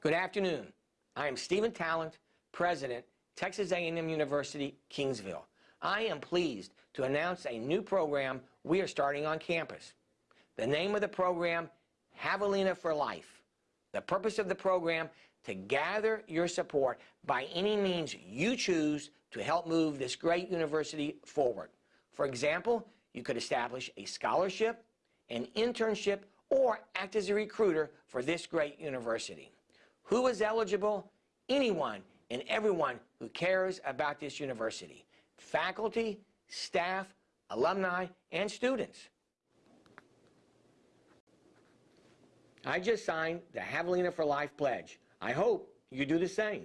Good afternoon. I am Steven Tallant, President, Texas A&M University, Kingsville. I am pleased to announce a new program we are starting on campus. The name of the program, Javelina for Life. The purpose of the program, to gather your support by any means you choose to help move this great university forward. For example, you could establish a scholarship, an internship, or act as a recruiter for this great university. Who is eligible? Anyone and everyone who cares about this university. Faculty, staff, alumni, and students. I just signed the Javelina for Life pledge. I hope you do the same.